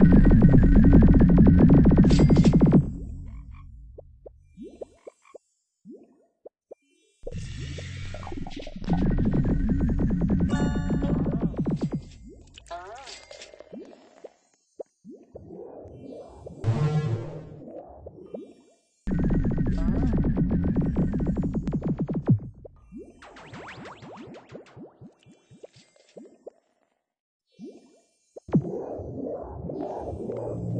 you you